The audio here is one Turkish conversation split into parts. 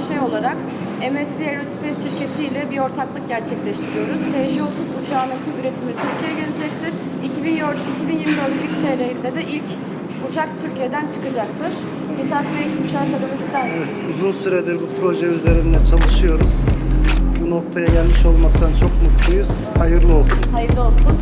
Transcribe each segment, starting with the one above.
AŞ olarak MSC Aerospace şirketi ile bir ortaklık gerçekleştiriyoruz. SJ-30 uçağının tüm üretimi Türkiye'ye gelecektir. 2024 2024 ilk çeyreğinde de ilk uçak Türkiye'den çıkacaktır. Mithat Bey şu uçağı söylemek ister misiniz? Evet, uzun süredir bu proje üzerinde çalışıyoruz. Bu noktaya gelmiş olmaktan çok mutluyuz. Hayırlı olsun. Hayırlı olsun.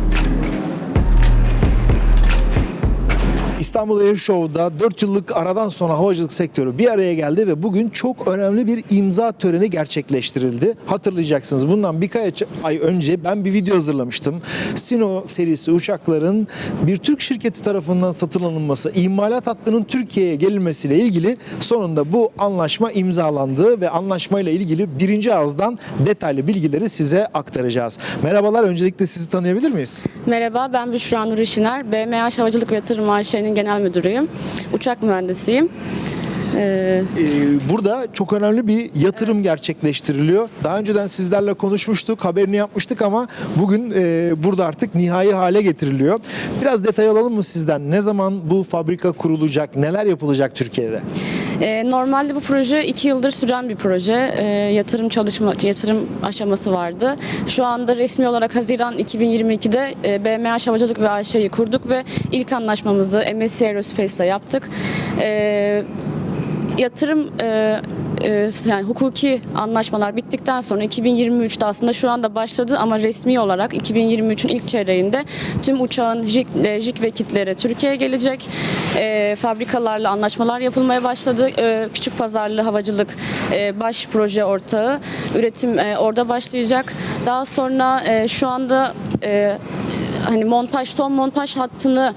İstanbul Air Show'da 4 yıllık aradan sonra havacılık sektörü bir araya geldi ve bugün çok önemli bir imza töreni gerçekleştirildi. Hatırlayacaksınız bundan birkaç ay önce ben bir video hazırlamıştım. Sino serisi uçakların bir Türk şirketi tarafından satın alınması, imalat hattının Türkiye'ye gelinmesiyle ilgili sonunda bu anlaşma imzalandı ve anlaşmayla ilgili birinci ağızdan detaylı bilgileri size aktaracağız. Merhabalar, öncelikle sizi tanıyabilir miyiz? Merhaba, ben Büşra Nur İşiner. BMH Havacılık ve Yatırım AŞ'nin genel müdürüyüm. Uçak mühendisiyim. Ee, Ee, burada çok önemli bir yatırım gerçekleştiriliyor. Daha önceden sizlerle konuşmuştuk, haberini yapmıştık ama bugün e, burada artık nihai hale getiriliyor. Biraz detay alalım mı sizden? Ne zaman bu fabrika kurulacak, neler yapılacak Türkiye'de? E, normalde bu proje iki yıldır süren bir proje. E, yatırım çalışma, yatırım aşaması vardı. Şu anda resmi olarak Haziran 2022'de e, BMH Havacılık ve AŞ'yi kurduk ve ilk anlaşmamızı MSC Aerospace'le yaptık. E, yatırım e, e, yani hukuki anlaşmalar bittikten sonra 2023'te aslında şu anda başladı ama resmi olarak 2023'ün ilk çeyreğinde tüm uçağın jik, e, jik ve kitleri Türkiye'ye gelecek. E, fabrikalarla anlaşmalar yapılmaya başladı. E, küçük pazarlı havacılık e, baş proje ortağı üretim e, orada başlayacak. Daha sonra e, şu anda e, hani montaj son montaj hattını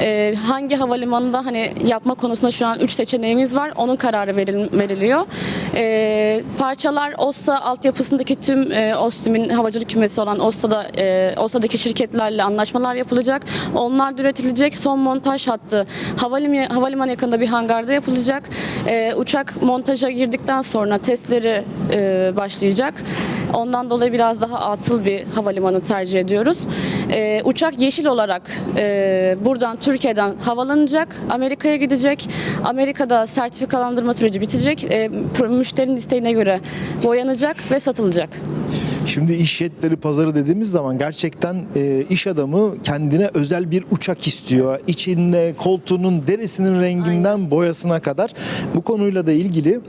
e, hangi havalimanında hani yapma konusunda şu an 3 seçeneğimiz var. Onun kararı veril- veriliyor. E, parçalar OSSA altyapısındaki tüm e, OSTİM'in havacılık kümesi olan OSSA'da e, OSSA'daki şirketlerle anlaşmalar yapılacak. Onlar üretilecek. Son montaj hattı havalimanı, havalimanı yakında bir hangarda yapılacak. E, uçak montaja girdikten sonra testleri e, başlayacak. Ondan dolayı biraz daha atıl bir havalimanı tercih ediyoruz. Ee, uçak yeşil olarak e, buradan Türkiye'den havalanacak, Amerika'ya gidecek. Amerika'da sertifikalandırma süreci bitecek. E, müşterinin isteğine göre boyanacak ve satılacak. Şimdi iş jetleri pazarı dediğimiz zaman gerçekten e, iş adamı kendine özel bir uçak istiyor. İçinde koltuğunun derisinin renginden boyasına kadar bu konuyla da ilgili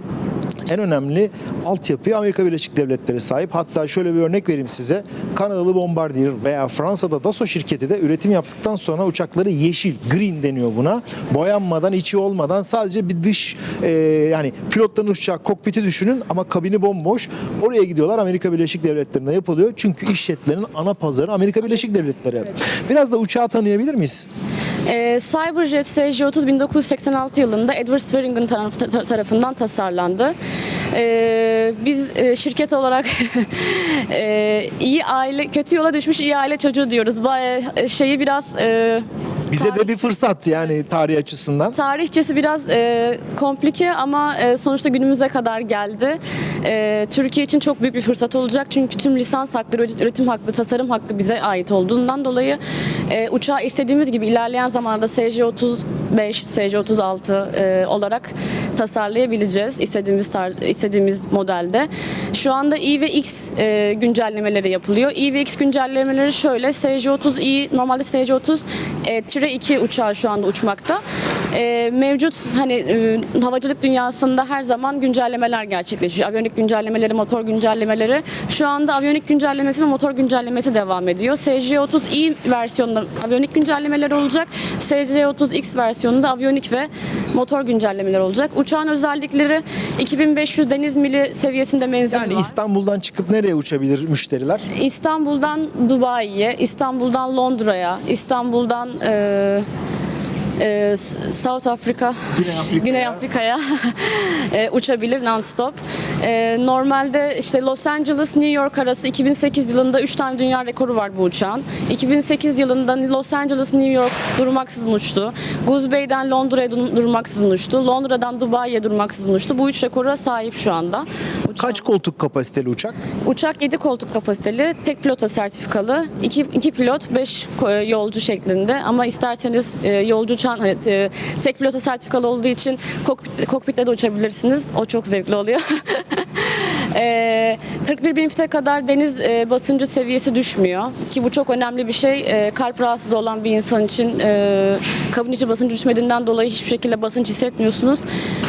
en önemli altyapıya Amerika Birleşik Devletleri sahip. Hatta şöyle bir örnek vereyim size. Kanadalı Bombardier veya Fransa'da Dassault şirketi de üretim yaptıktan sonra uçakları yeşil, green deniyor buna. Boyanmadan, içi olmadan sadece bir dış e, yani pilotların uçacağı kokpiti düşünün ama kabini bomboş. Oraya gidiyorlar Amerika Birleşik Devletleri'nde yapılıyor. Çünkü iş jetlerinin ana pazarı Amerika Birleşik Devletleri. Biraz da uçağı tanıyabilir miyiz? Ee, Cyberjet SJ-30 1986 yılında Edward Swearingen taraf- ta- tarafından tasarlandı. Ee, biz e, şirket olarak e, iyi aile, kötü yola düşmüş iyi aile çocuğu diyoruz. Bu e, şeyi biraz e, Bize de bir fırsat yani tarih açısından. Tarihçesi biraz e, komplike ama e, sonuçta günümüze kadar geldi. E, Türkiye için çok büyük bir fırsat olacak çünkü tüm lisans hakları, üretim hakkı, tasarım hakkı bize ait olduğundan dolayı e, uçağı istediğimiz gibi ilerleyen zamanlarda SJ35, SJ36 e, olarak tasarlayabileceğiz istediğimiz istediğimiz modelde. Şu anda i ve x e, güncellemeleri yapılıyor. i ve x güncellemeleri şöyle SJ30i normalde SJ30 e, tire 2 uçağı şu anda uçmakta. E, mevcut hani e, havacılık dünyasında her zaman güncellemeler gerçekleşiyor. Aviyonik güncellemeleri, motor güncellemeleri. Şu anda aviyonik güncellemesi ve motor güncellemesi devam ediyor. SJ30i versiyonunda aviyonik güncellemeler olacak. SJ30x versiyonunda aviyonik ve motor güncellemeler olacak. Uçağın özellikleri 2500 deniz mili seviyesinde menzil Yani var. İstanbul'dan çıkıp nereye uçabilir müşteriler? İstanbul'dan Dubai'ye, İstanbul'dan Londra'ya, İstanbul'dan e, e, South Africa, Güney Afrika'ya. Güney Afrika'ya e, uçabilir non-stop. E, normalde işte Los Angeles, New York arası 2008 yılında 3 tane dünya rekoru var bu uçağın. 2008 yılında Los Angeles, New York durmaksızın uçtu. Goose Bay'den Londra'ya dur- durmaksızın uçtu. Londra'dan Dubai'ye durmaksızın uçtu. Bu üç rekora sahip şu anda. Uçağın- Kaç koltuk kapasiteli uçak? Uçak 7 koltuk kapasiteli, tek pilota sertifikalı, 2, 2 pilot 5 yolcu şeklinde ama isterseniz e, yolcu uçağın e, tek pilota sertifikalı olduğu için kokpit, kokpitte de uçabilirsiniz. O çok zevkli oluyor. E, 41 bin fite kadar deniz e, basıncı seviyesi düşmüyor ki bu çok önemli bir şey. E, kalp rahatsızı olan bir insan için e, kabin içi basıncı düşmediğinden dolayı hiçbir şekilde basınç hissetmiyorsunuz.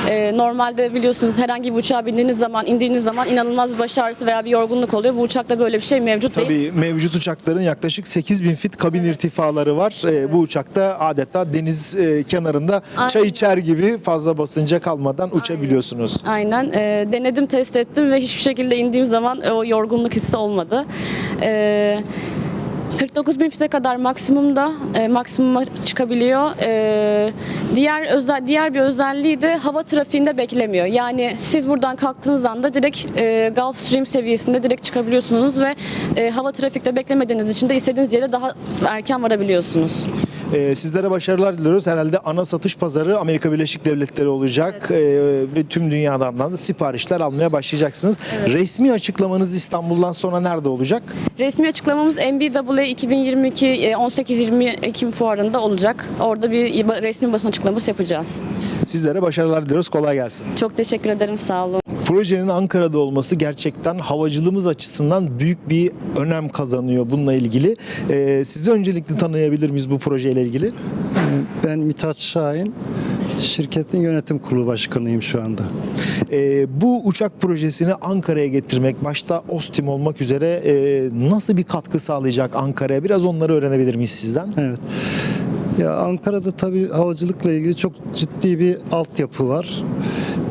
E, normalde biliyorsunuz herhangi bir uçağa bindiğiniz zaman, indiğiniz zaman inanılmaz baş ağrısı veya bir yorgunluk oluyor. Bu uçakta böyle bir şey mevcut değil. Tabii mevcut uçakların yaklaşık 8000 fit kabin irtifaları var. Ee, bu uçakta adeta deniz e, kenarında çay Aynen. içer gibi fazla basınca kalmadan uçabiliyorsunuz. Aynen. E, denedim, test ettim ve hiçbir şekilde indiğim zaman e, o yorgunluk hissi olmadı. E, 49 bin fite kadar maksimumda e, maksimuma çıkabiliyor. E, diğer özel diğer bir özelliği de hava trafiğinde beklemiyor. Yani siz buradan kalktığınız anda direkt e, Gulfstream seviyesinde direkt çıkabiliyorsunuz ve e, hava trafikte beklemediğiniz için de istediğiniz yere daha erken varabiliyorsunuz. Ee, sizlere başarılar diliyoruz. Herhalde ana satış pazarı Amerika Birleşik Devletleri olacak. Ee, ve tüm dünyadan da siparişler almaya başlayacaksınız. Resmi açıklamanız İstanbul'dan sonra nerede olacak? Resmi açıklamamız MBWA 2022 e, 18-20 Ekim fuarında olacak. Orada bir resmi basın açıklaması yapacağız. Sizlere başarılar diliyoruz. Kolay gelsin. Çok teşekkür ederim. Sağ olun. Projenin Ankara'da olması gerçekten havacılığımız açısından büyük bir önem kazanıyor bununla ilgili. Ee, sizi öncelikle tanıyabilir miyiz bu projeyle ilgili? Ben Mithat Şahin, şirketin yönetim kurulu başkanıyım şu anda. Ee, bu uçak projesini Ankara'ya getirmek, başta Ostim olmak üzere e, nasıl bir katkı sağlayacak Ankara'ya? Biraz onları öğrenebilir miyiz sizden? Evet. Ya Ankara'da tabii havacılıkla ilgili çok ciddi bir altyapı var.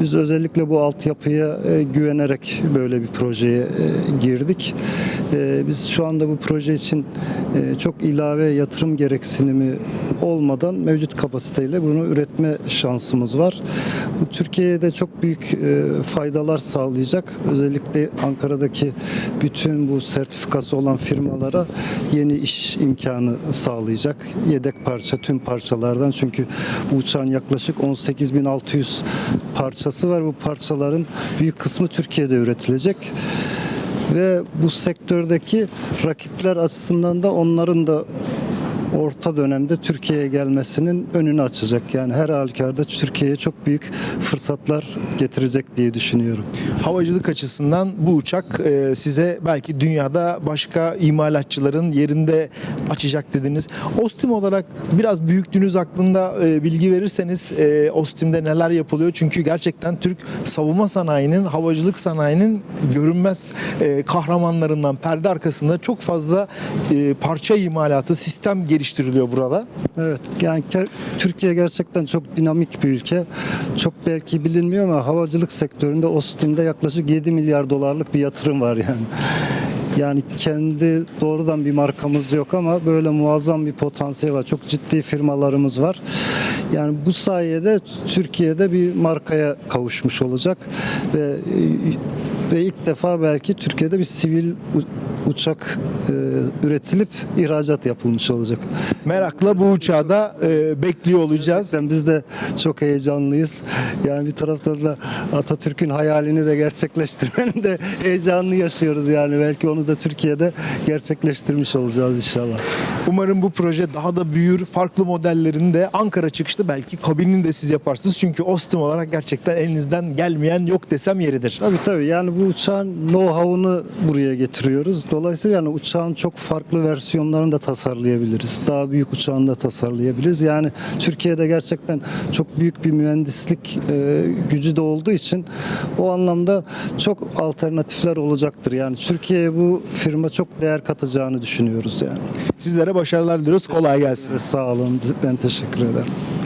Biz özellikle bu altyapıya e, güvenerek böyle bir projeye e, girdik. E, biz şu anda bu proje için e, çok ilave yatırım gereksinimi olmadan mevcut kapasiteyle bunu üretme şansımız var. Bu Türkiye'de çok büyük faydalar sağlayacak. Özellikle Ankara'daki bütün bu sertifikası olan firmalara yeni iş imkanı sağlayacak. Yedek parça tüm parçalardan çünkü bu uçağın yaklaşık 18.600 parçası var. Bu parçaların büyük kısmı Türkiye'de üretilecek. Ve bu sektördeki rakipler açısından da onların da orta dönemde Türkiye'ye gelmesinin önünü açacak. Yani her halükarda Türkiye'ye çok büyük fırsatlar getirecek diye düşünüyorum. Havacılık açısından bu uçak e, size belki dünyada başka imalatçıların yerinde açacak dediniz. Ostim olarak biraz büyüklüğünüz hakkında e, bilgi verirseniz e, Ostim'de neler yapılıyor? Çünkü gerçekten Türk savunma sanayinin, havacılık sanayinin görünmez e, kahramanlarından perde arkasında çok fazla e, parça imalatı, sistem geliştiriliyor burada. Evet yani Türkiye gerçekten çok dinamik bir ülke. Çok belki bilinmiyor ama havacılık sektöründe Ostim'de yaklaşık 7 milyar dolarlık bir yatırım var yani. Yani kendi doğrudan bir markamız yok ama böyle muazzam bir potansiyel var. Çok ciddi firmalarımız var. Yani bu sayede Türkiye'de bir markaya kavuşmuş olacak ve ve ilk defa belki Türkiye'de bir sivil uçak e, üretilip ihracat yapılmış olacak. Merakla bu uçağı da e, bekliyor olacağız. Gerçekten biz de çok heyecanlıyız. Yani bir taraftan da Atatürk'ün hayalini de gerçekleştirmenin de heyecanını yaşıyoruz yani. Belki onu da Türkiye'de gerçekleştirmiş olacağız inşallah. Umarım bu proje daha da büyür. Farklı modellerini de Ankara çıkışta belki kabinini de siz yaparsınız. Çünkü Ostim olarak gerçekten elinizden gelmeyen yok desem yeridir. Tabii tabii yani bu uçağın know-how'unu buraya getiriyoruz. Dolayısıyla yani uçağın çok farklı versiyonlarını da tasarlayabiliriz. Daha büyük uçağını da tasarlayabiliriz. Yani Türkiye'de gerçekten çok büyük bir mühendislik e, gücü de olduğu için o anlamda çok alternatifler olacaktır. Yani Türkiye'ye bu firma çok değer katacağını düşünüyoruz yani. Sizlere başarılar diliyoruz. Kolay gelsin. Sağ olun. Ben teşekkür ederim.